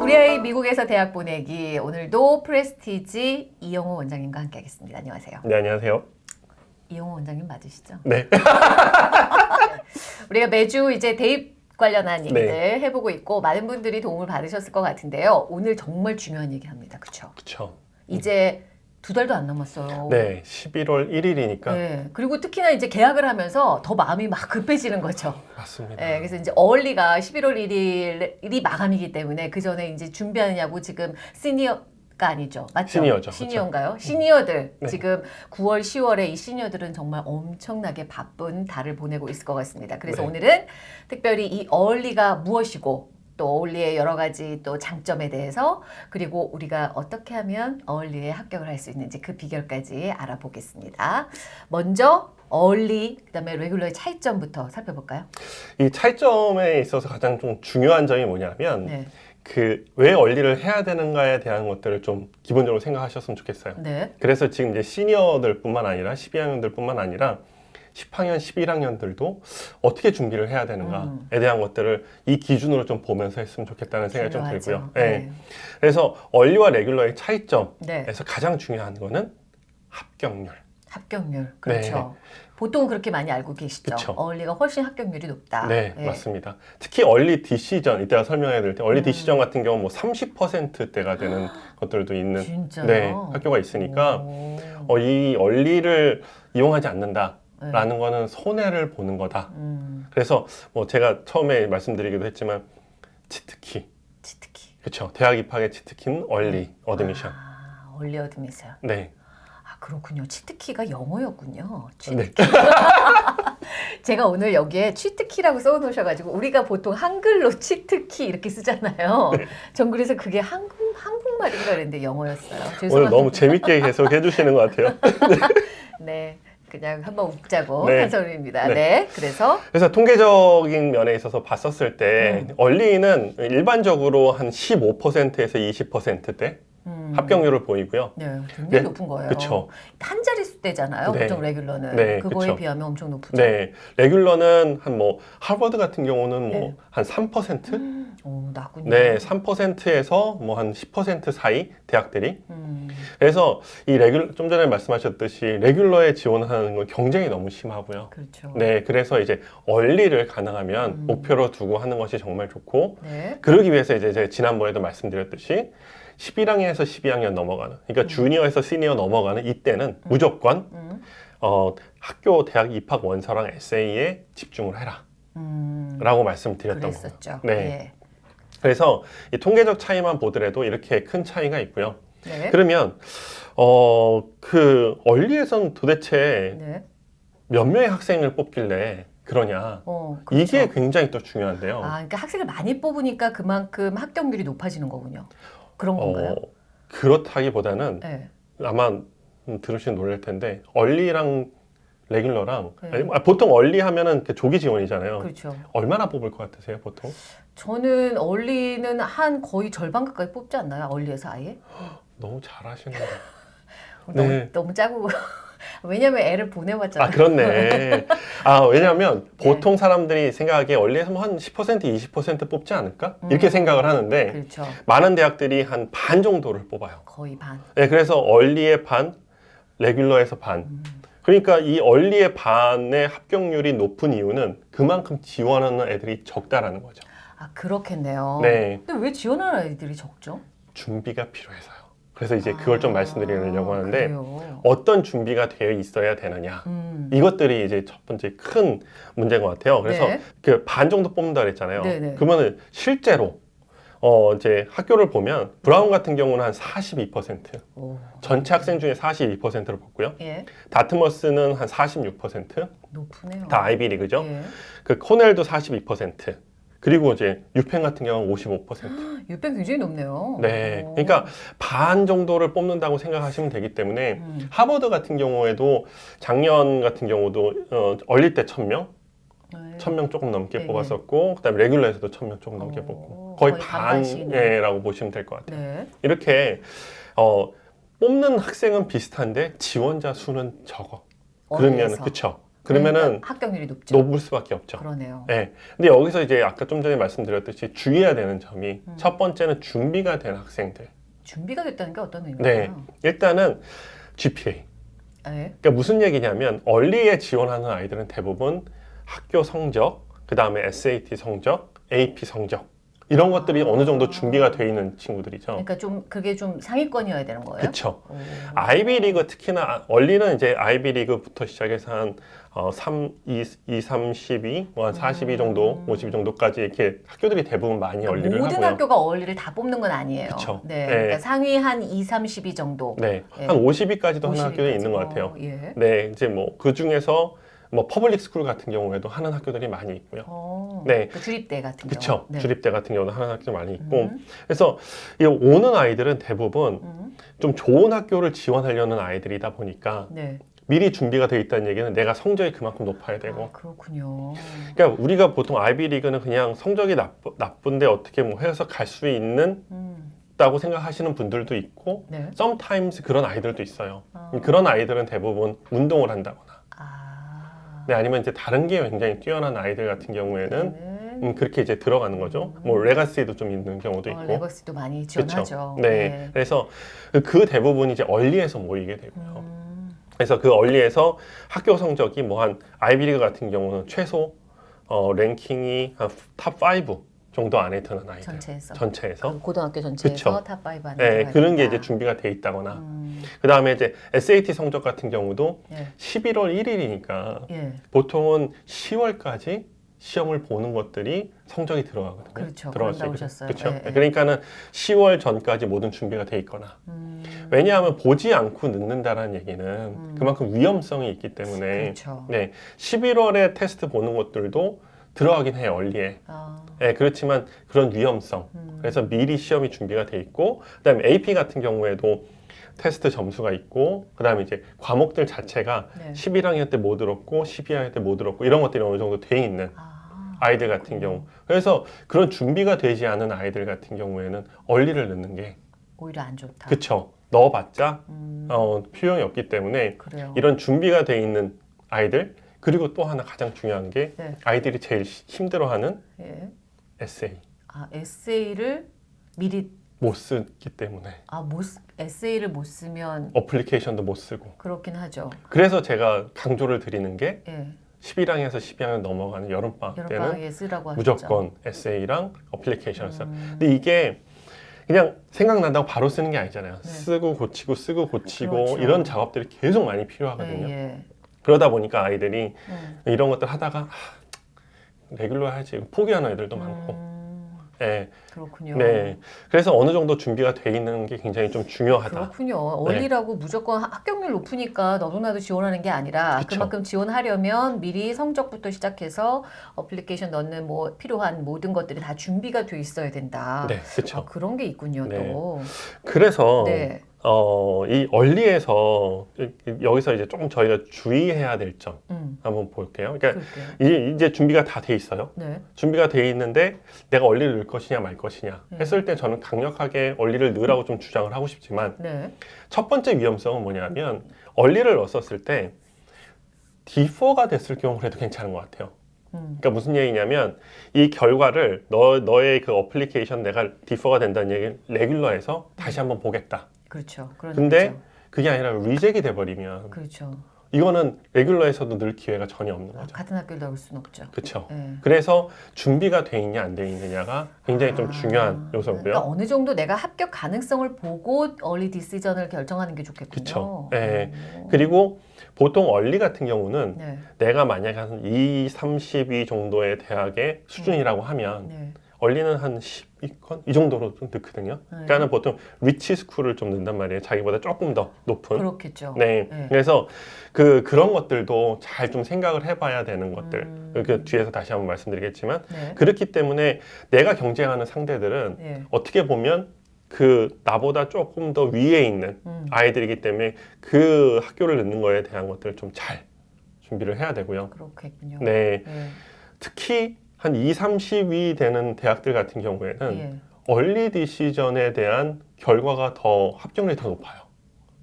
우리 아이 미국에서 대학 보내기 오늘도 프레스티지 이영호 원장님과 함께 하겠습니다. 안녕하세요. 네, 안녕하세요. 이영호 원장님 맞으시죠? 네. 우리가 매주 이제 대입 관련한 얘기들 네. 해보고 있고 많은 분들이 도움을 받으셨을 것 같은데요. 오늘 정말 중요한 얘기 합니다. 그렇죠? 그쵸. 이제 두 달도 안 남았어요. 네, 11월 1일이니까. 네. 그리고 특히나 이제 계약을 하면서 더 마음이 막 급해지는 거죠. 맞습니다. 네, 그래서 이제 어울리가 11월 1일이 마감이기 때문에 그 전에 이제 준비하느냐고 지금 시니어 가 아니죠. 맞죠? 시니어죠, 시니어인가요? 시니어들 네. 지금 9월, 10월에 이 시니어들은 정말 엄청나게 바쁜 달을 보내고 있을 것 같습니다. 그래서 네. 오늘은 특별히 이 어울리가 무엇이고 또 어울리의 여러 가지 또 장점에 대해서 그리고 우리가 어떻게 하면 어울리에 합격을 할 수 있는지 그 비결까지 알아보겠습니다. 먼저 어울리 그다음에 레귤러의 차이점부터 살펴볼까요? 이 차이점에 있어서 가장 좀 중요한 점이 뭐냐면 네. 그왜 원리를 해야 되는가에 대한 것들을 좀 기본적으로 생각하셨으면 좋겠어요. 네. 그래서 지금 이제 시니어들 뿐만 아니라 12학년들 뿐만 아니라 10학년, 11학년들도 어떻게 준비를 해야 되는가에 음. 대한 것들을 이 기준으로 좀 보면서 했으면 좋겠다는 생각이 좀. 들고요. 네. 그래서 얼리와 레귤러의 차이점에서 네. 가장 중요한 거는 합격률. 합격률. 그렇죠. 보통 그렇게 많이 알고 계시죠. 그쵸. early가 훨씬 합격률이 높다. 네, 맞습니다. 특히 early decision 이때가 설명해 드릴 때 early 음. decision 같은 경우 뭐 30%대가 되는 것들도 있는 진짜요? 네, 학교가 있으니까 오. 어, 이 early를 이용하지 않는다 라는 네. 거는 손해를 보는 거다. 음, 그래서 뭐 제가 처음에 말씀드리기도 했지만 cheat key, cheat key. 그렇죠. 대학 입학의 cheat key는 early admission. 아, early admission. 네, 아, 그렇군요. cheat key가 영어였군요. 네, cheat key. 제가 오늘 여기에 cheat key라고 써놓으셔가지고 우리가 보통 한글로 cheat key 이렇게 쓰잖아요. 네. 전 그래서 그게 한국 한국말인가 그랬는데 영어였어요. 오늘 죄송합니다. 너무 재밌게 계속 해주시는 것 같아요. 네, 그냥 한번 웃자고 네. 한 소리입니다. 네. 네, 그래서 그래서 통계적인 면에 있어서 봤었을 때 음. early는 일반적으로 한 15%에서 20%대 음, 합격률을 보이고요. 네, 굉장히 네, 높은 거예요. 그쵸. 한 자릿수대잖아요. 네. 보통 레귤러는 네, 그거에 그쵸. 비하면 엄청 높죠. 네, 레귤러는 한 뭐 하버드 같은 경우는 뭐 네. 한 3%? 음, 오, 낮군요. 네, 3%에서 뭐 한 10% 사이 대학들이. 음, 그래서 이 레귤 좀 전에 말씀하셨듯이 레귤러에 지원하는 건 경쟁이 너무 심하고요. 그렇죠. 네, 그래서 이제 얼리를 가능하면 음. 목표로 두고 하는 것이 정말 좋고 네. 그러기 위해서 이제 제가 지난번에도 말씀드렸듯이 11학년에서 12학년 넘어가는 그러니까 음. 주니어에서 시니어 넘어가는 이때는 무조건 음, 어, 학교 대학 입학 원서랑 에세이에 집중을 해라 음, 라고 말씀드렸던 거예요. 네. 그래서 이 통계적 차이만 보더라도 이렇게 큰 차이가 있고요 예. 네. 그러면 어, 그 얼리에선 도대체 네. 몇 명의 학생을 뽑길래 그러냐 어, 그렇죠. 이게 굉장히 또 중요한데요 아, 그러니까 학생을 많이 뽑으니까 그만큼 합격률이 높아지는 거군요. 그런 건가요? 어, 그렇다기보다는 네. 아마 음, 들으시면 놀랄 텐데 얼리랑 레귤러랑 네. 아니, 아, 보통 얼리 하면은 조기 지원이잖아요. 그렇죠. 얼마나 뽑을 것 같으세요, 보통? 저는 얼리는 한 거의 절반 가까이 뽑지 않나요? 얼리에서 아예? 너무 잘하시네요. 너무, 네. 너무 짜고 왜냐면 애를 보내봤잖아요. 아 그렇네. 아 왜냐하면 보통 사람들이 생각하기에 얼리에서 뭐한10% 20% 뽑지 않을까 이렇게 음. 생각을 하는데 그렇죠. 많은 대학들이 한 반 정도를 뽑아요. 거의 반. 네, 그래서 얼리의 반, 레귤러에서 반. 음. 그러니까 이 얼리의 반의 합격률이 높은 이유는 그만큼 지원하는 애들이 적다라는 거죠. 아 그렇겠네요. 네, 근데 왜 지원하는 아이들이 적죠? 준비가 필요해서요. 그래서 이제 그걸 좀 아, 말씀드리려고 하는데 그래요. 어떤 준비가 되어 있어야 되느냐. 음. 이것들이 이제 첫 번째 큰 문제인 것 같아요. 그래서 네. 그반 정도 뽑는다 그랬잖아요. 네네. 그러면은 실제로 어 이제 학교를 보면 브라운 같은 경우는 한 42%, 오. 전체 학생 중에 42%를 뽑고요. 예, 다트머스는 한 46%, 높으네요. 다 아이비 리그죠. 예. 그 코넬도 42%. 그리고 이제 유펜 같은 경우는 55%. 유병 굉장히 높네요. 네. 오. 그러니까 반 정도를 뽑는다고 생각하시면 되기 때문에 음. 하버드 같은 경우에도 작년 같은 경우도 어, 얼릴 때 1000명, 네. 1000명 조금 넘게 네, 뽑았었고 그다음에 레귤러에서도 1000명 조금 넘게 오, 뽑고 거의 거의. 반이라고 보시면 될 것 같아요. 네. 이렇게 어, 뽑는 학생은 비슷한데 지원자 수는 적어. 그러면 어디에서? 그쵸? 그러면은 합격률이 높죠. 높을 수밖에 없죠. 그러네요. 네. 근데 여기서 이제 아까 좀 전에 말씀드렸듯이 주의해야 되는 점이 음. 첫 번째는 준비가 된 학생들. 준비가 됐다는 게 어떤 네. 의미인가요? 일단은 GPA. 네. 그러니까 무슨 얘기냐면 얼리에 지원하는 아이들은 대부분 학교 성적, 그 다음에 SAT 성적, AP 성적 이런 것들이 어느 정도 준비가 돼 있는 친구들이죠. 그러니까 좀 그게 좀 상위권이어야 되는 거예요. 그렇죠. 오. 아이비리그 특히나 얼리는 이제 아이비리그부터 시작해서 한 어, 3, 2, 2, 3, 12, 뭐한 42 정도, 52 정도까지 이렇게 학교들이 대부분 많이 그러니까 얼리를 모든 하고요. 학교가 early를 다 뽑는 건 아니에요. 그쵸. 네. 네. 그러니까 상위 한 2, 30위 정도. 네, 네. 한 50위까지도 하는 50위 학교들이 있는 것. 같아요. 어, 예. 네, 이제 뭐 그 중에서 뭐 public school 같은 경우에도 하는 학교들이 많이 있고요. 어, 네. 그 주립대 같은 그렇죠. 경우. 네. 주립대 같은 경우도 하는 학교 많이 있고. 음, 그래서 이 오는 아이들은 대부분 음, 좀 좋은 학교를 지원하려는 아이들이다 보니까 네. 미리 준비가 돼 있다는 얘기는 내가 성적이 그만큼 높아야 되고. 아, 그렇군요. 그러니까 우리가 보통 아이비리그는 그냥 성적이 나쁘, 나쁜데 어떻게 뭐 해서 갈 수 있는 음, 다고 생각하시는 분들도 있고 네. sometimes 그런 아이들도 있어요. 아. 그런 아이들은 대부분 운동을 한다거나 아. 네, 아니면 이제 다른 게 굉장히 뛰어난 아이들 같은 경우에는 네. 음, 그렇게 이제 들어가는 거죠. 뭐 레가시도 좀 있는 경우도 어, 있고. 레거시도 많이 지원하죠. 그쵸? 네. 그래서 그- 그 대부분이 이제 얼리에서 모이게 되고요. 음, 그래서 그 얼리에서 학교 성적이 뭐 한 아이비리그 같은 경우는 최소 어, 랭킹이 한 top 5 정도 안에 드는 아이들. 전체에서. 전체에서. 그 고등학교 전체에서 그쵸. top 5 안에 네, 그런 게. 이제 준비가 돼 있다거나. 음, 그 다음에 이제 SAT 성적 같은 경우도 예. 11월 1일이니까 예. 보통은 10월까지 시험을 보는 것들이 성적이 들어가거든요. 그렇죠. 들어갈 수. 하셨어요. 그렇죠. 예, 예. 그러니까는 10월 전까지 모든 준비가 돼 있거나 음, 왜냐하면 보지 않고 늦는다라는 얘기는 그만큼 위험성이 있기 때문에 그렇죠. 네 11월에 테스트 보는 것들도 들어가긴 해요 얼리에. 아, 네, 그렇지만 그런 위험성. 음, 그래서 미리 시험이 준비가 돼 있고 그 다음에 AP 같은 경우에도 테스트 점수가 있고 그 다음에 이제 과목들 자체가 네. 11학년 때못 들었고 12학년 때못 들었고 이런 것들이 어느 정도 돼 있는 아, 아이들 같은 경우 그래서 그런 준비가 되지 않은 아이들 같은 경우에는 얼리를 넣는 게 오히려 안 좋다. 그쵸 넣어봤자 음, 어, 필요이 없기 때문에 그래요. 이런 준비가 돼 있는 아이들 그리고 또 하나 가장 중요한 게 네. 아이들이 제일 시- 힘들어하는 예. 에세이 아, 에세이를 미리 못 쓰기 때문에 아, 못 쓰- 에세이를 못 쓰면 어플리케이션도 못 쓰고 그렇긴 하죠. 그래서 제가 강조를 드리는 게 예. 11학년에서 12학년 넘어가는 여름방학 때는. 무조건 에세이랑 어플리케이션을 써요. 음, 근데 이게 그냥 생각난다고 바로 쓰는 게 아니잖아요. 네. 쓰고 고치고 쓰고 고치고 그렇죠. 이런 작업들이 계속 많이 필요하거든요. 예, 예. 그러다 보니까 아이들이 음, 이런 것들 하다가 하, 레귤러 해야지 포기하는 애들도 많고. 음, 네. 그렇군요. 네. 그래서 어느 정도 준비가 돼 있는 게 굉장히 좀 중요하다. 그렇군요. 얼리라고 무조건 하- 합격률 높으니까 너도나도 지원하는 게 아니라 그쵸. 그만큼 지원하려면 미리 성적부터 시작해서 어플리케이션 넣는 뭐 필요한 모든 것들이 다 준비가 돼 있어야 된다. 네, 아, 그렇죠. 그런 게 있군요, 네. 또. 그래서 네. 어, 이 얼리에서 이- 여기서 이제 조금 저희가 주의해야 될점 음, 한번 볼게요. 그러니까. 이제, 이제 준비가 다 돼 있어요. 네. 준비가 돼 있는데 내가 얼리를 넣을 것이냐 말 것이냐 네. 했을 때 저는 강력하게 얼리를 넣으라고 좀 주장을 하고 싶지만 네. 첫 번째 위험성은 뭐냐면 얼리를 넣었을 때 D4가 됐을 경우 그래도 괜찮은 것 같아요. 음, 그러니까 무슨 얘기냐면 이 결과를 너 너의 그 어플리케이션 내가 D4가 된다는 얘기를 레귤러에서 다시 한번 보겠다. 그렇죠. 그런 근데 얘기죠. 그게 아니라 리젝이 돼버리면 그렇죠. 이거는 레귤러에서도 늘 기회가 전혀 없는 아, 거죠. 같은 학교를 넣을 수는 없죠. 그렇죠. 네. 그래서 준비가 돼 있냐 안 돼 있느냐가 굉장히 좀 아, 중요한 요소고요. 그러니까 어느 정도 내가 합격 가능성을 보고 얼리 디시전을 결정하는 게 좋겠군요. 그쵸. 네. 오. 그리고 보통 얼리 같은 경우는 네. 내가 만약에 한 2, 32 정도의 대학의 수준이라고 하면 네. 얼리는 한 12건 이 정도로 좀 넣거든요. 네. 그러니까는 보통 리치 스쿨을 좀 넣는단 말이에요. 자기보다 조금 더 높은. 그렇겠죠. 네. 네. 그래서 그 그런 것들도 잘 좀 생각을 해봐야 되는 것들. 음. 그 뒤에서 다시 한번 말씀드리겠지만 네. 그렇기 때문에 내가 경쟁하는 상대들은 네. 어떻게 보면 그 나보다 조금 더 위에 있는 음. 아이들이기 때문에 그 학교를 넣는 거에 대한 것들을 좀 잘 준비를 해야 되고요. 그렇겠군요. 네. 네. 특히 한 2, 30위 되는 대학들 같은 경우에는 예. 얼리 디시전에 대한 결과가 더 합격률이 더 높아요.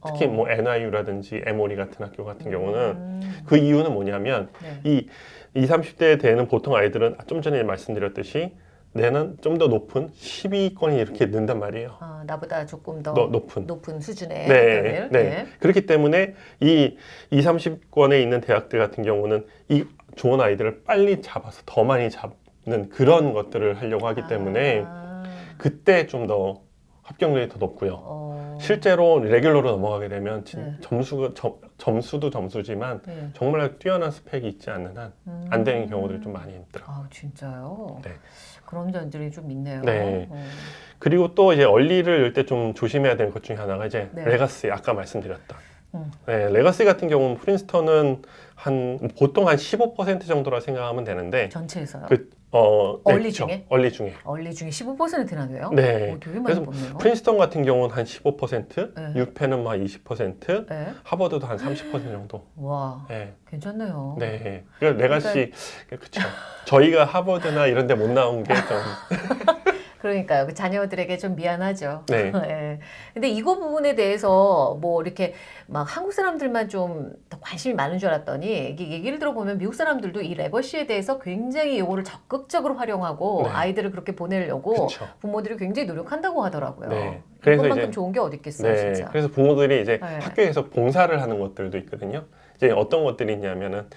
특히 어. 뭐 NIU라든지 에모리 같은 학교 같은 경우는 음. 그 이유는 뭐냐면 네. 이 20, 30대 되는 보통 아이들은 좀 전에 말씀드렸듯이 내는 좀 더 높은 12위권이 이렇게 는단 말이에요. 아, 나보다 조금 더 너- 높은. 높은 수준의 네, 학교를 네. 그렇기 때문에 이 2, 30권에 있는 대학들 같은 경우는 이 좋은 아이들을 빨리 잡아서 더 많이 잡는 그런 것들을 하려고 하기 때문에 아, 그때 좀 더 합격률이 더 높고요. 어, 실제로 레귤러로 넘어가게 되면 진- 네. 점수가 점, 점수도 점수지만 네. 정말 뛰어난 스펙이 있지 않는 한안 음. 되는 경우들이 좀 많이 있더라고요. 아 진짜요? 네. 그런 점들이 좀 있네요. 네. 어. 그리고 또 이제 얼리를 열 때 좀 조심해야 되는 것 중에 하나가 이제 네. 레가시 아까 말씀드렸던 음. 네, 레가시 같은 경우는 프린스턴은 한 보통 한 15% 정도라 생각하면 되는데 전체에서요. 그 어, 얼리 그쵸. 중에? 얼리 중에 얼리 중에 15%나 돼요? 네. 오, 되게 많이 그래서 뽑네요. 프린스턴 같은 경우는 한 15%, 네. 유펜은 뭐 한20% 네. 하버드도 한 30% 정도. 와, 네. 괜찮네요. 네. 그러니까 레가시 그렇죠. 저희가 하버드나 이런 데 못 나온 게 좀 그러니까요. 그 자녀들에게 좀 미안하죠. 네. 예. 근데 이거 부분에 대해서 뭐 이렇게 막 한국 사람들만 좀 더 관심이 많은 줄 알았더니 이게 얘기를 들어보면 미국 사람들도 이 레거시에 대해서 굉장히 이거를 적극적으로 활용하고 네. 아이들을 그렇게 보내려고 그렇죠. 부모들이 굉장히 노력한다고 하더라고요. 네. 그래서 이제- 좋은 게 어디 있겠어요, 네. 진짜. 그래서 부모들이 이제 네. 학교에서 봉사를 하는 것들도 있거든요. 이제 어떤 것들이 있냐면은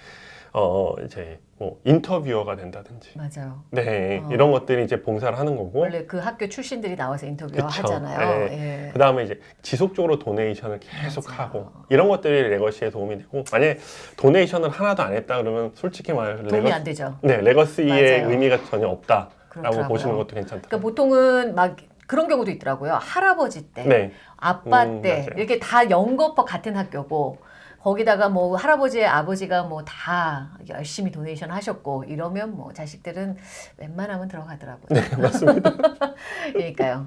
어 이제 뭐 인터뷰어가 된다든지. 맞아요. 네. 어. 이런 것들이 이제 봉사를 하는 거고 원래 그 학교 출신들이 나와서 인터뷰. 하잖아요. 네. 예. 그 다음에 이제 지속적으로 donation을 계속 맞아요. 하고 이런 것들이 legacy에 도움이 되고 만약에 donation을 하나도 안 했다 그러면 솔직히 말해 도움이 lega-, 안 되죠. 네, legacy의 맞아요. 의미가 전혀 없다라고 그렇더라고요. 보시는 것도 괜찮다. 그러니까 보통은 막 그런 경우도 있더라고요. 할아버지 때, 네, 아빠 음, 때 맞아요. 이렇게 다 연거푸 같은 학교고 거기다가 뭐 할아버지의 아버지가 뭐 다 열심히 donation 하셨고 이러면 뭐 자식들은 웬만하면 들어가더라고요. 네, 맞습니다. 그러니까요.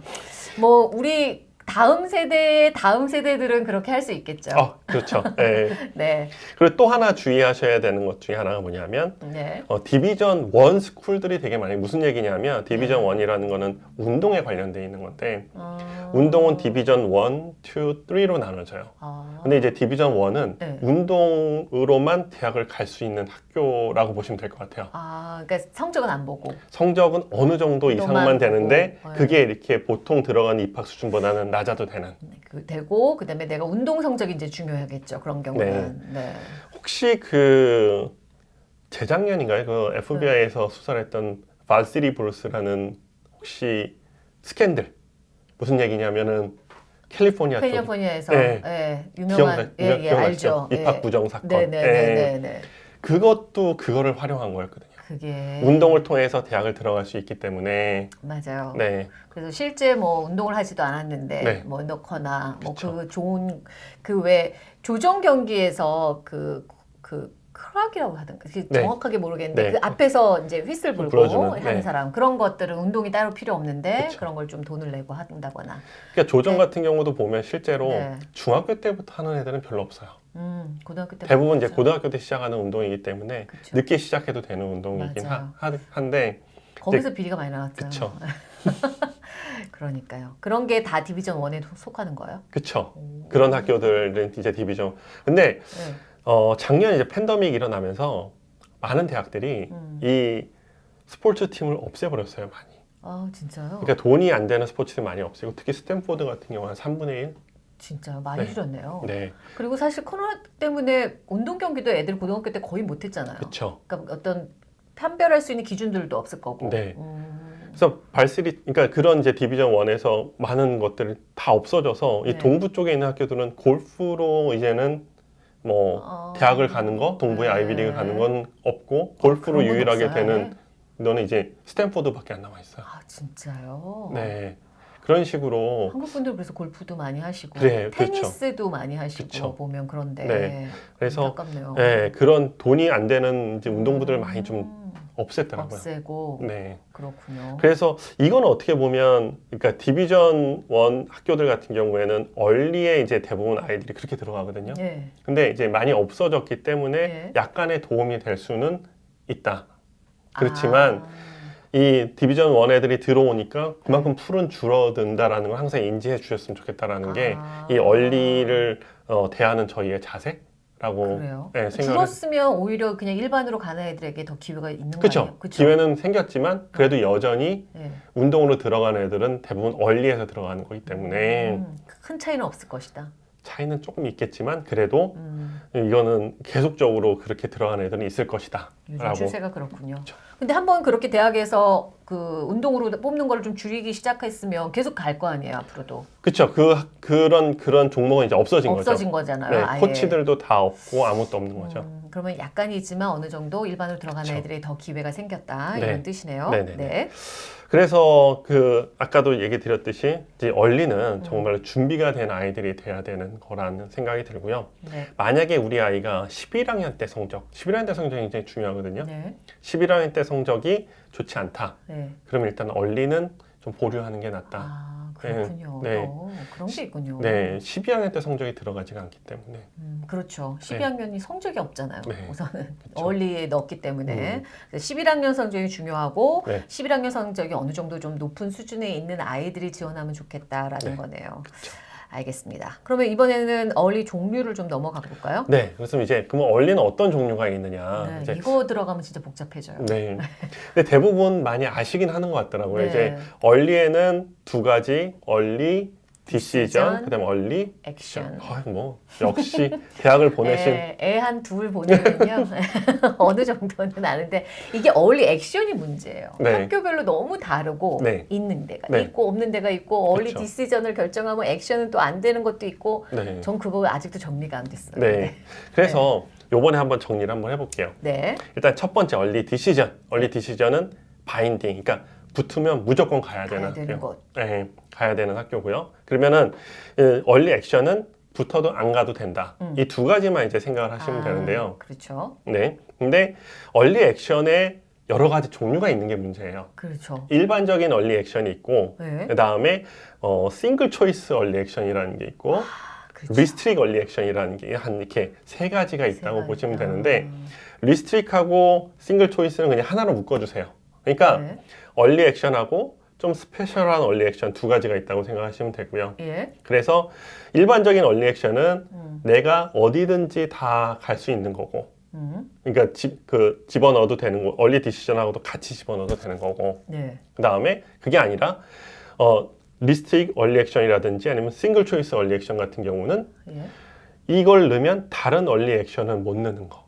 뭐 우리 다음 세대 다음 세대들은 그렇게 할 수 있겠죠. 어, 그렇죠. 네. 네, 그리고 또 하나 주의하셔야 되는 것 중에 하나가 뭐냐면 네, 어, 디비전 1 스쿨들이 되게 많이 무슨 얘기냐면 디비전 네. 1이라는 거는 운동에 관련돼 있는 건데 어... 운동은 디비전 1, 2, 3로 나눠져요. 아... 근데 이제 디비전 1은 네. 운동으로만 대학을 갈 수 있는 학교라고 보시면 될 것 같아요. 아, 그러니까 성적은 안 보고. 성적은 어느 정도 이상만 되는데 보고. 네. 그게 이렇게 보통 들어가는 입학 수준보다는 낮아도 되는. 그 되고 그다음에 내가 운동 성적이 이제 중요하겠죠. 그런 경우는. 네. 혹시 그 재작년인가요? 그 FBI에서 수사를 했던 발시리 브루스라는 혹시 스캔들 무슨 얘기냐면은 캘리포니아 쪽 캘리포니아에서 네. 예, 기억나, 유명한 예, 예, 기억나시죠? 알죠. 입학 예. 부정 사건. 네, 네, 예. 네, 네, 네. 그것도 그거를 활용한 거였거든요. 그게 운동을 통해서 대학을 들어갈 수 있기 때문에 맞아요. 네, 그래서 실제 뭐 운동을 하지도 않았는데 네. 뭐 넣거나 뭐 그쵸. 그 좋은 그 왜 조정 경기에서 그그 크락이라고 하던가 그 네. 정확하게 모르겠는데 네. 그 앞에서 이제 휘슬 불고 불어주는, 하는 네. 사람 그런 것들은 운동이 따로 필요 없는데 그쵸. 그런 걸 좀 돈을 내고 한다거나 그러니까 조정 네. 같은 경우도 보면 실제로 네. 중학교 때부터 하는 애들은 별로 없어요. 음 고등학교 때 대부분 이제 그렇죠. 고등학교 때 시작하는 운동이기 때문에 그쵸. 늦게 시작해도 되는 운동이긴 하, 한데 거기서 비리가 많이 나왔죠. 그쵸. 그러니까요. 그런 게 다 division 1에 속하는 거예요? 오. 그런 학교들은 이제 division 근데 네. 어, 작년 이제 팬데믹 일어나면서 많은 대학들이 음. 이 스포츠 팀을 없애버렸어요 많이 아 진짜요? 그러니까 돈이 안 되는 스포츠 팀 많이 없애고 특히 스탠포드 같은 경우 한 3분의 1 진짜 많이 네. 줄였네요. 네, 그리고 사실 코로나 때문에 운동 경기도 애들 고등학교 때 거의 못했잖아요. 그쵸 그러니까 어떤 판별할 수 있는 기준들도 없을 거고. 네. 음, 그래서 발스리 그러니까 그런 이제 디비전 1에서 많은 것들이 다 없어져서 이 네. 동부 쪽에 있는 학교들은 골프로 이제는 뭐 어. 대학을 가는 거 동부의 네. 아이비리그 가는 건 없고 골프로 건 유일하게 없어요, 되는 너는 이제 스탠포드밖에 안 남아 있어요. 아 진짜요? 네 그런 식으로 한국 분들 그래서 골프도 많이 하시고 그렇죠. 테니스도 많이 하시고 그쵸. 보면 그런데 네. 그래서 안타깝네요. 네, 그런 돈이 안 되는 이제 운동부들을 많이 좀 음, 없앴더라고요. 없애고 네. 그렇군요. 그래서 이건 어떻게 보면 그러니까 디비전 1 학교들 같은 경우에는 얼리에 이제 대부분 아이들이 그렇게 들어가거든요. 네. 근데 이제 많이 없어졌기 때문에 네. 약간의 도움이 될 수는 있다. 그렇지만 아, 이 디비전 원 애들이 들어오니까 그만큼 풀은 줄어든다라는 걸 항상 인지해 주셨으면 좋겠다라는 게 아. 이 얼리를 어, 대하는 저희의 자세 라고 그래요. 네, 줄었으면 오히려 그냥 일반으로 가는 애들에게 더 기회가 있는 거 그렇죠. 기회는 생겼지만 그래도 여전히 네. 운동으로 들어가는 애들은 대부분 얼리에서 들어가는 거기 때문에 음, 큰 차이는 없을 것이다. 차이는 조금 있겠지만 그래도 음, 이거는 계속적으로 그렇게 들어가는 애들은 있을 것이다. 라고. 추세가 그렇군요. 그렇죠. 근데 한 번 그렇게 대학에서 그 운동으로 뽑는 거를 좀 줄이기 시작했으면 계속 갈 거 아니에요 앞으로도 그렇죠. 그 그런 그런 종목은 이제 없어진, 없어진 거죠. 거잖아요. 네. 코치들도 다 없고 아무것도 없는 거죠. 음, 그러면 약간이지만 어느 정도 일반으로 들어가는 그쵸. 애들이 더 기회가 생겼다 네. 이런 뜻이네요. 네네네. 네. 그래서 그 아까도 얘기 드렸듯이 이제 얼리는 음. 정말 준비가 된 아이들이 돼야 되는 거라는 생각이 들고요. 네. 만약에 우리 아이가 11학년 때 성적, 11학년 때 성적이 굉장히 중요하거든요. 네. 11학년 때 성적이 좋지 않다. 네. 그럼 일단 얼리는 좀 보류하는 게 낫다. 아 그렇군요. 네. 어, 그런 게 있군요. 네, 12학년 때 성적이 들어가지가 않기 때문에. 음, 그렇죠. 12학년이 성적이 없잖아요. 네. 우선은 그쵸. 어울리에 넣었기 때문에 음. 그래서 11학년 성적이 중요하고 네. 11학년 성적이 어느 정도 좀 높은 수준에 있는 아이들이 지원하면 좋겠다라는 네. 거네요. 그쵸. 알겠습니다. 그러면 이번에는 어울리 종류를 좀 넘어가 볼까요? 네, 그래서 이제 그러면 얼리는 어떤 종류가 있느냐. 네, 이거 들어가면 진짜 복잡해져요. 네. 근데 대부분 많이 아시긴 하는 것 같더라고요. 네. 이제 얼리에는 두 가지, 얼리, 디시전, 디시전, 그다음에 얼리, 액션. 아, 뭐 역시 대학을 보내신 애, 애한 둘 보내면요 어느 정도는 아는데 이게 어울리 액션이 문제예요. 네. 학교별로 너무 다르고 네. 있는 데가 네. 있고 없는 데가 있고 어울리 그쵸. 디시전을 결정하면 액션은 또 안 되는 것도 있고 네. 전 그거 아직도 정리가 안 됐어요. 네. 그래서 요번에 한번 정리를 한번 해볼게요. 네. 일단 첫 번째 early decision. early decision은 binding. 그러니까 붙으면 무조건 가야 되는 가야 되는. 곳. 네, 가야 되는 학교고요. 그러면은 이 early action은 붙어도 안 가도 된다. 음. 이두 가지만 이제 생각을 하시면 아, 되는데요. 그렇죠. 네. 근데 early action에 여러 가지 종류가 있는 게 문제예요. 그렇죠. 일반적인 early action이 있고 네. 그 다음에 어, single choice early action이라는 게 있고 그렇죠. restrictive early action이라는 게 한 이렇게 세 가지가 있다고 세 보시면. 되는데 restrictive하고 single choice는 그냥 하나로 묶어주세요. 그러니까 네. early action하고 좀 special한 early action 두 가지가 있다고 생각하시면 되고요. 예. 그래서 일반적인 early action은 음. 내가 어디든지 다 갈 수 있는 거고 음. 그러니까 집, 그 집어넣어도 되는 거 early decision하고도 같이 집어넣어도 되는 거고 네. 그 다음에 그게 아니라 어, restrictive early action이라든지 아니면 single choice early action 같은 경우는 예. 이걸 넣으면 다른 early action은 못 넣는 거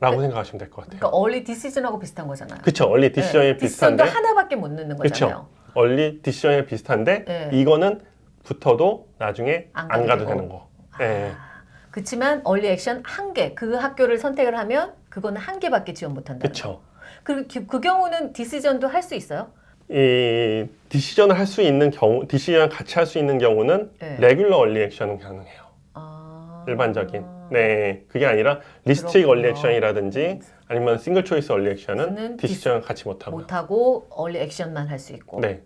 라고 생각하시면 될 것 같아요. 그러니까 early decision하고 비슷한 거잖아요. 그쵸 early decision이 네. 비슷한데 하나밖에 못 넣는 거잖아요. early decision이 비슷한데 네. 이거는 붙어도 나중에 안 안, 가도 되고. 되는 거. 네. 아, 그렇지만 early action 한 개, 그 학교를 선택을 하면 그거는 한 개밖에 지원 못 한다. 그쵸. 그, 그, 그 경우는 decision도 할 수 있어요? 이 decision을 할 수 있는 경우, decision 같이 할 수 있는 경우는 네. regular early action은 가능해요. 아. 일반적인. 네, 그게 아니라 restrictive. early action이라든지 아니면 single choice early action은 decision을 같이 못 하고요. 못하고 early action만 할 수 있고. 네.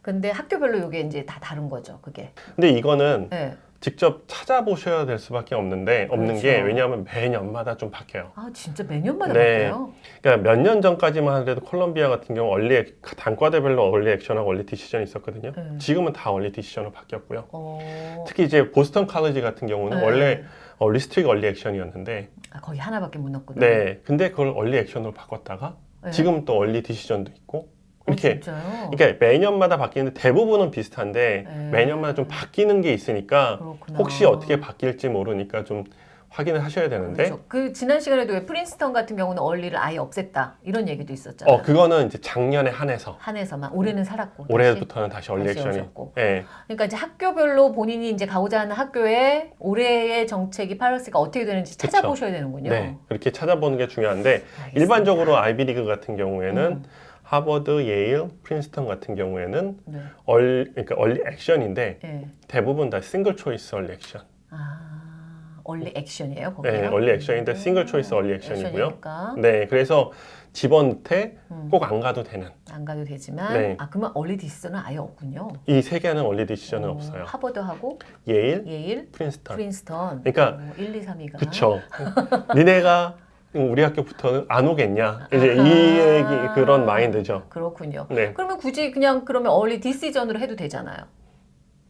근데 학교별로 이게 이제 다 다른 거죠, 그게. 근데 이거는 네. 직접 찾아보셔야 될 수밖에 없는데 없는 그렇죠. 게 왜냐하면 매년마다 좀 바뀌어요. 아, 진짜 매년마다 네. 바뀌어요? 그러니까 몇 년 전까지만 하더라도 콜롬비아 같은 경우 early ac- 단과대별로 early action하고 early decision이 있었거든요. 네. 지금은 다 early decision으로 바뀌었고요. 어. 특히 이제 보스턴 칼리지 같은 경우는 네. 원래 어, restrictive early action이었는데 아, 거의 하나밖에 못 넣었구나. 네 근데 그걸 early action으로 바꿨다가 네. 지금 또 early decision도 있고 어, 이렇게 진짜요? 그러니까 매년마다 바뀌는데 대부분은 비슷한데 네. 매년마다 좀 바뀌는 게 있으니까 그렇구나. 혹시 어떻게 바뀔지 모르니까 좀 확인을 하셔야 되는데 그렇죠. 그 지난 시간에도 왜 프린스턴 같은 경우는 early를 아예 없앴다 이런 얘기도 있었잖아요. 어 그거는 이제 작년에 한해서 한해서만 올해는 살았고. 올해부터는 다시 early 다시 action이 오셨고. 예 그러니까 이제 학교별로 본인이 이제 가고자 하는 학교에 올해의 정책이 policy가 어떻게 되는지 그쵸. 찾아보셔야 되는군요. 네, 그렇게 찾아보는 게 중요한데 알겠습니다. 일반적으로 아이비리그 같은 경우에는 음. 하버드, 예일, 프린스턴 같은 경우에는 네. 얼 그러니까 early action인데 네. 대부분 다 single choice early action. 아, early action이에요, 거기요? 네, early action인데 single choice early action이고요. action이니까 네, 그래서 집어넣되 음. 꼭안 가도 되는 안 가도 되지만 네. 아 그러면 early decision은 아예 없군요. 이 세 개는 early decision은 어, 없어요. 하버드하고 예일, 예일, 프린스턴. 프린스턴. 그러니까 어, 1, 2, 3위가 그쵸. 니네가 우리 학교부터는 안 오겠냐 이제 이 얘기 그런 마인드죠. 그렇군요. 네, 그러면 굳이 그냥 그러면 early decision으로 해도 되잖아요.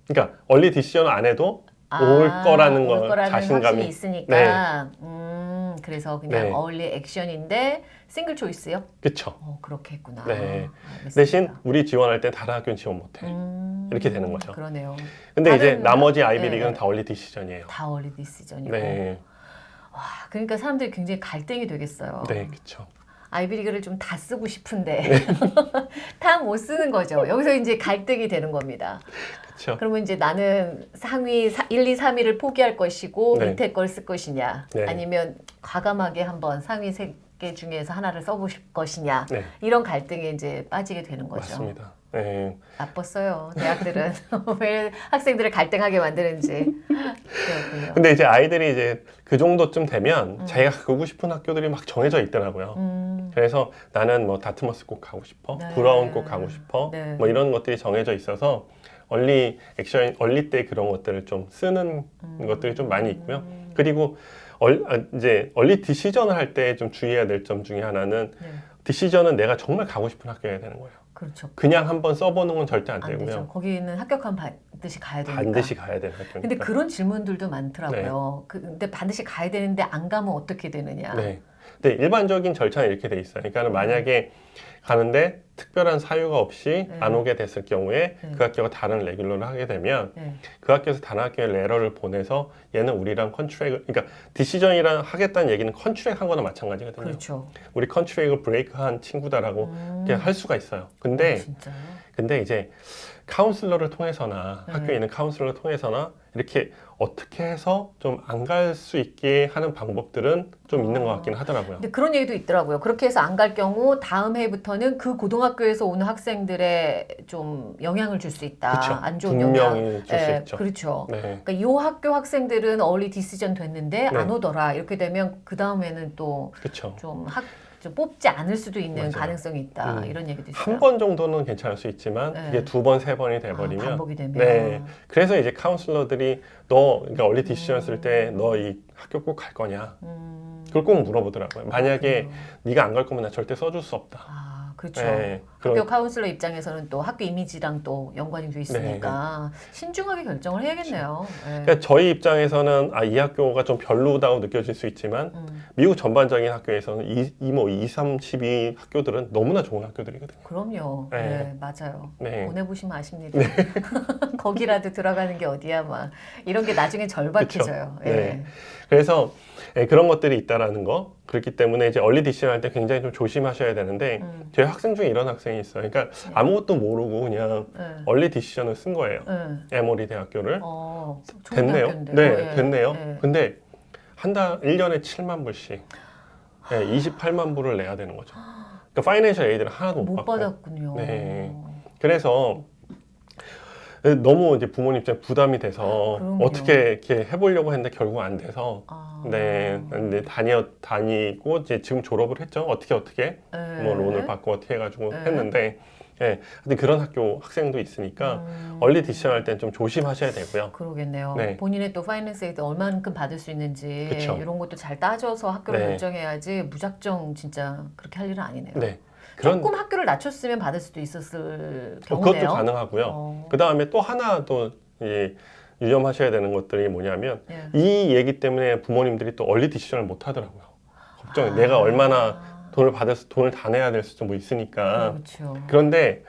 그러니까 early decision 안 해도 아, 올 거라는 올 거라는 자신감이. 있으니까. 음, 그래서 그냥 네. early action인데 single choice요? 그쵸. 어, 그렇게 했구나. 네. 알겠습니다. 대신 우리 지원할 때 다른 학교는 지원 못해. 음, 이렇게 되는 거죠. 그러네요. 근데 이제 나머지 아이비리그는 네. 다 early decision이에요. 다 early decision이고. 네, 와, 그러니까 사람들이 굉장히 갈등이 되겠어요. 네, 그쵸. 아이비리그를 좀 다 쓰고 싶은데 네. 다못 쓰는 거죠. 여기서 이제 갈등이 되는 겁니다. 그쵸. 그러면 이제 나는 상위 사- 1, 2, 3위를 포기할 것이고 네. 밑에 걸 쓸 것이냐 네. 아니면 과감하게 한번 상위 세개 중에서 하나를 써보실 것이냐 네, 이런 갈등에 이제 빠지게 되는 거죠. 맞습니다. 네. 나빴어요. 대학들은 왜 학생들을 갈등하게 만드는지. 그렇군요. 근데 이제 아이들이 이제 그 정도쯤 되면 음. 자기가 가고 싶은 학교들이 막 정해져 있더라고요. 음, 그래서 나는 뭐 다트머스 꼭 가고 싶어, 네. 브라운 꼭 가고 싶어, 네. 뭐 이런 것들이 정해져 있어서 얼리 액션, 얼리 때 그런 것들을 좀 쓰는 음. 것들이 좀 많이 있고요. 그리고 얼, 아, 이제 얼리 디시전을 할 때 좀 주의해야 될 점 중에 하나는 네, 디시전은 내가 정말 가고 싶은 학교여야 되는 거예요. 그렇죠. 그냥 한번 써보는 건 절대 안 안 되고요. 되죠. 거기는 합격하면 반드시 가야 되니까. 반드시 가야 되는 학교니까. 근데 그런 질문들도 많더라고요. 그, 근데 반드시 가야 되는데 안 가면 어떻게 되느냐. 네. 근데 일반적인 절차는 이렇게 돼 있어요. 그러니까 만약에 가는데 특별한 사유가 없이 네. 안 오게 됐을 경우에 네. 그 학교가 다른 regular를 하게 되면 네. 그 학교에서 다른 학교에 레러를 보내서 얘는 우리랑 contract을 그러니까 decision이랑 하겠다는 얘기는 contract 한 거나 마찬가지거든요. 그렇죠. 우리 contract을 break한 친구다라고 음. 이렇게 할 수가 있어요. 근데 진짜요? 근데 이제 카운슬러를 통해서나 네. 학교에 있는 카운슬러를 통해서나 이렇게 어떻게 해서 좀 안 갈 수 있게 하는 방법들은 좀 있는 것 같긴 하더라고요. 근데 그런 얘기도 있더라고요. 그렇게 해서 안 갈 경우 다음 해부터는 그 고등학교에서 오는 학생들의 좀 영향을 줄 수 있다. 그쵸. 안 좋은 영향. 분명히 줄수 예, 있죠. 그렇죠. 네, 그러니까 이 학교 학생들은 얼리 디시전 됐는데 네. 안 오더라. 이렇게 되면 그 다음에는 또. 좀 학, 좀 뽑지 않을 수도 있는 맞아요. 가능성이 있다. 음. 이런 얘기도 있어요. 한 번 정도는 괜찮을 수 있지만 네. 이게 두 번, 세 번이 아, 돼버리면 반복이 되면. 네. 그래서 이제 카운슬러들이 너 그러니까 얼리 디시전 쓸때 음. 너이 학교 꼭 갈 거냐? 음, 그걸 꼭 물어보더라고요. 만약에. 네가 안 갈 거면 나 절대 써줄 수 없다. 아, 그렇죠. 네, 학교 그런 카운슬러 입장에서는 또 학교 이미지랑 또 연관이 돼 있으니까 신중하게 결정을 해야겠네요. 네. 그러니까 저희 입장에서는 아, 이 학교가 좀 별로다고 느껴질 수 있지만 음, 미국 전반적인 학교에서는 이, 이 뭐 2, 3, 12 학교들은 너무나 좋은 학교들이거든요. 그럼요. 네. 네, 맞아요. 네. 보내보시면 아십니다. 거기라도 들어가는 게 어디야, 막 이런 게 나중에 절박해져요. 예. 네. 그래서 예, 그런 것들이 있다라는 거. 그렇기 때문에 이제 early decision 할때 굉장히 좀 조심하셔야 되는데 음, 저희 학생 중에 이런 학생 이 있어요. 그러니까 네. 아무것도 모르고 그냥 네. early decision을 쓴 거예요. 네. 에모리 대학교를. 어, 좋은 됐네요. 네, 예. 됐네요. 예. 근데 한 달, 1년에 7만 불씩 예, 28만 불을 내야 되는 거죠. 그러니까 financial aid를 하나도 못, 못 받고. 받았군요. 네. 그래서 너무 이제 부모님 입장에 부담이 돼서 그럼요. 어떻게 이렇게 해보려고 했는데 결국 안 돼서 아. 네, 근데 다녀 다니고 이제 지금 졸업을 했죠. 어떻게 어떻게 네. 뭐 loan을 받고 어떻게 해가지고 네. 했는데, 예, 근데 그런 학교 학생도 있으니까 음. early decision 할땐좀 조심하셔야 되고요. 그러겠네요. 네. 본인의 또 finance aid 얼만큼 받을 수 있는지 그쵸. 이런 것도 잘 따져서 학교를 네. 결정해야지 무작정 진짜 그렇게 할 일은 아니네요. 네, 그런 조금 학교를 낮췄으면 받을 수도 있었을 어, 경우네요. 그것도 가능하고요. 어. 그 다음에 또 하나 또 이, 유념하셔야 되는 것들이 뭐냐면 예. 이 얘기 때문에 부모님들이 또 얼리 디시전을 못 하더라고요. 걱정이 아. 내가 얼마나 돈을 받아서 돈을 다 내야 될 수도 뭐 있으니까. 그렇죠. 그런데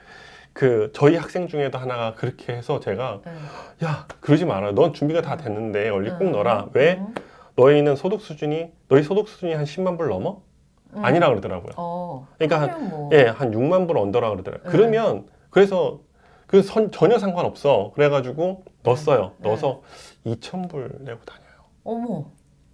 그 저희 학생 중에도 하나가 그렇게 해서 제가 네. 야 그러지 마라. 넌 준비가 다 됐는데 얼리 꼭 음. 넣어라. 왜? 음. 너희는 소득 수준이 너희 소득 수준이 한 10만 불 넘어? 음. 아니라 그러더라고요. 어. 그러니까 한- 뭐. 예, 한 6만 불 under라 그러더라고요. 네. 그러면 그래서 그 선, 전혀 상관없어. 그래가지고 넣었어요. 네. 넣어서 2천 불 내고 다녀요. 어머.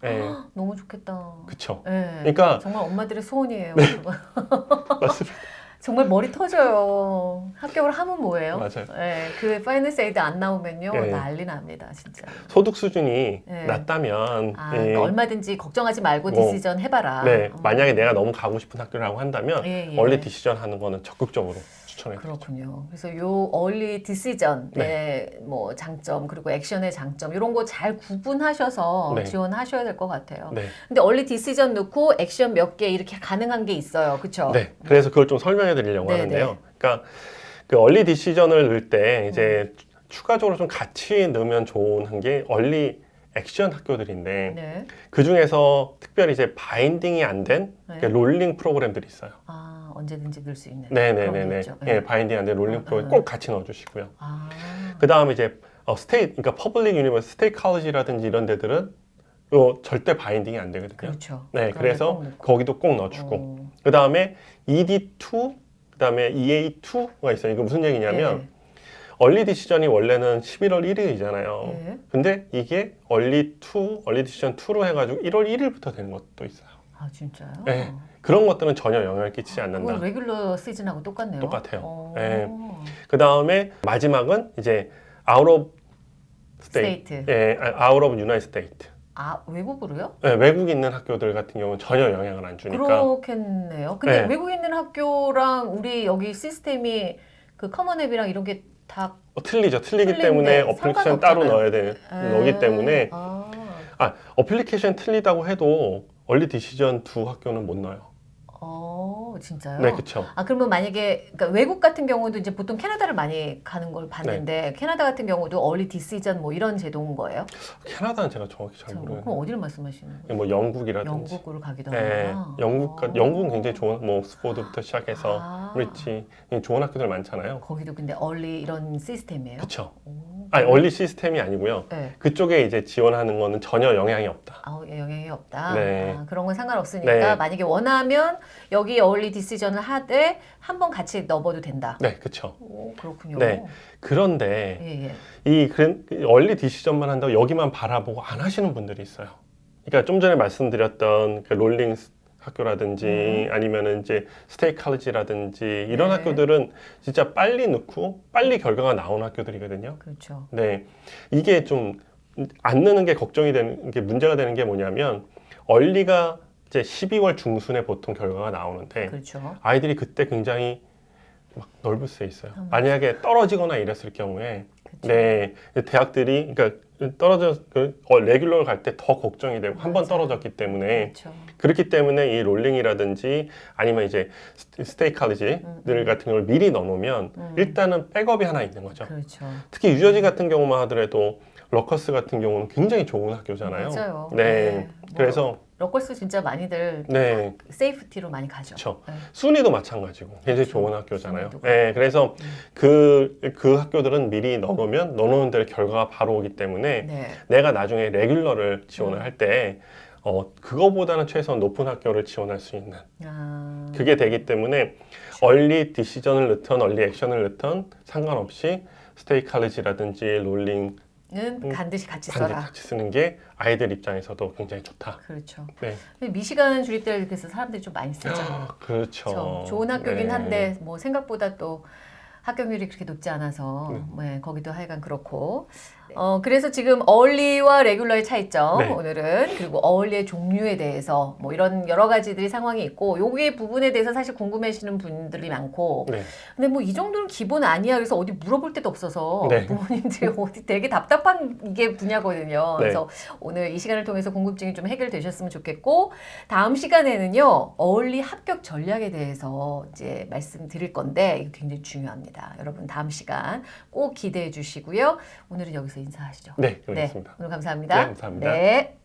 예, 너무 좋겠다. 그쵸. 예. 그러니까 정말 엄마들의 소원이에요. 그거. 맞습니다. 정말 머리 터져요. 합격을 하면 뭐예요? 맞아요. 네, 그 finance aid 안 나오면요 네. 난리 납니다 진짜. 소득 수준이 네. 낮다면 아, 이- 그러니까 얼마든지 걱정하지 말고 뭐, decision 해봐라. 네, 음. 만약에 내가 너무 가고 싶은 학교라고 한다면 예, 예. early decision 하는 거는 적극적으로 추천해 드립니다. 그렇군요. 그래서 요 early decision의 뭐 장점 그리고 action의 장점 이런 거 잘 구분하셔서 네. 지원하셔야 될 것 같아요. 네. 근데 early decision 넣고 액션 몇 개 이렇게 가능한 게 있어요. 그렇죠? 네, 그래서 그걸 좀 설명해 드리려고 네, 하는데요. 네. 그러니까 그 얼리 디시전을 넣을 때 이제 음. 추가적으로 좀 같이 넣으면 좋은 게 early action 학교들인데 네. 그 중에서 특별히 이제 binding이 안된 네. rolling 프로그램들이 있어요. 아 언제든지 넣을 수 있는. 네네네네. 그런 게 있죠. 예, binding 안된 rolling 어, 프로그램 어. 꼭 같이 넣어주시고요. 아. 그 다음에 이제 어, 스테이, 그러니까 퍼블릭 유니버스, 스테이 칼리지라든지 이런 데들은 요 절대 binding이 안 되거든요. 그렇죠. 네, 그래서 데 꼭. 거기도 꼭 넣어주고. 어. 그 다음에 ED2, 그 다음에 EA2가 있어요. 이거 무슨 얘기냐면 네. early decision이 원래는 11월 1일이잖아요. 네. 근데 이게 early 2, early decision 2로 해가지고 1월 1일부터 되는 것도 있어요. 아 진짜요? 네. 그런 것들은 전혀 영향을 끼치지 않는다. regular 시즌하고 똑같네요. 똑같아요. 어. 네. 그 다음에 마지막은 이제 out of state. state. 예, out of United States. 아 외국으로요? 예, 외국 있는 학교들 같은 경우는 전혀 영향을 안 주니까. 그렇겠네요. 근데 네. 외국 있는 학교랑 우리 여기 시스템이 그 Common App이랑 이런 게 다 어, 틀리죠. 틀리기 틀린데 때문에 어플리케이션 따로. 넣어야 되는 거기 때문에 아, 아, 어플리케이션 틀리다고 해도 early decision 두 학교는 못 넣어요. 어 진짜요? 네, 그렇죠. 아 그러면 만약에 그러니까 외국 같은 경우도 이제 보통 캐나다를 많이 가는 걸 봤는데 네. 캐나다 같은 경우도 early decision 뭐 이런 제도인 거예요? 캐나다는 제가 정확히 잘 저, 모르겠는데. 그럼 어디를 말씀하시는 거예요? 뭐 영국이라든지. 영국으로 가기도 네, 하구나. 영국 어. 영국은 굉장히 좋은 뭐 옥스포드부터 시작해서 아. 브리치 좋은 학교들 많잖아요. 거기도 근데 얼리 이런 시스템이에요? 그렇죠. 오. 아니 얼리 시스템이 아니고요. 네. 그쪽에 이제 지원하는 거는 전혀 영향이 없다. 아우 예, 영향이 없다. 네. 아, 그런 건 상관없으니까 네. 만약에 원하면 여기 어울리 디시전을 하되 한 번 같이 넣어도 된다. 네, 그렇죠. 오, 그렇군요. 네. 그런데 예, 예. 이 early decision만 한다고 여기만 바라보고 안 하시는 분들이 있어요. 그러니까 좀 전에 말씀드렸던 그 rolling 스- 학교라든지 아니면은 이제 스테이 칼리지라든지 이런 네. 학교들은 진짜 빨리 넣고 빨리 결과가 나오는 학교들이거든요. 그렇죠. 네, 이게 좀 안 넣는 게 걱정이 되는 게 문제가 되는 게 뭐냐면 early가 이제 12월 중순에 보통 결과가 나오는데 그렇죠. 아이들이 그때 굉장히 막 넓을 수 있어요. 음. 만약에 떨어지거나 이랬을 경우에 그렇죠. 네 대학들이 그러니까 떨어져 그 어, regular를 갈 때 더 걱정이 되고 한 번. 떨어졌기 때문에 그렇죠. 그렇기 때문에 이 rolling이라든지 아니면 이제 스- 스테이 칼리지들 음. 같은 걸 미리 넣어놓으면 음. 일단은 백업이 하나 있는 거죠. 그렇죠. 특히 뉴저지 같은 경우만 하더라도 Rutgers 같은 경우는 굉장히 좋은 학교잖아요. 맞아요. 네. 뭐 그래서 Rutgers 진짜 많이들 네, safety로 많이 가죠. 그쵸. 네. 순위도 마찬가지고 굉장히. 좋은 학교잖아요. 네, 그래서 음. 그, 그 학교들은 미리 넣어놓으면 넣어놓은 대로 결과가 바로 오기 때문에 네. 내가 나중에 regular를 지원을 음. 할때 어, 그거보다는 최소한 높은 학교를 지원할 수 있는 아, 그게 되기 때문에 early decision을 넣던 early action을 넣던 상관없이 스테이 칼리지라든지 롤링 는 반드시 같이 반드시 써라. 같이 쓰는 게 아이들 입장에서도 굉장히 좋다. 그렇죠. 네. 미시간 주립대 그래서 사람들이 좀 많이 쓰죠. 그렇죠. 그렇죠. 좋은 학교긴 네. 한데 뭐 생각보다 또 합격률이 그렇게 높지 않아서 네. 네, 거기도 하여간 그렇고 어 그래서 지금 어울리와 레귤러의 차이점 네. 오늘은 그리고 어울리의 종류에 대해서 뭐 이런 여러 가지들이 상황이 있고 요게 부분에 대해서 사실 궁금해하시는 분들이 많고 네. 근데 뭐 이 정도는 기본 아니야 그래서 어디 물어볼 데도 없어서 네. 부모님들이 어디 되게 답답한 이게 분야거든요. 네. 그래서 오늘 이 시간을 통해서 궁금증이 좀 해결되셨으면 좋겠고 다음 시간에는요 어울리 합격 전략에 대해서 이제 말씀드릴 건데 이거 굉장히 중요합니다. 여러분 다음 시간 꼭 기대해 주시고요. 오늘은 여기서 인사하시죠. 네, 그렇습니다. 오늘 감사합니다. 네, 감사합니다. 네.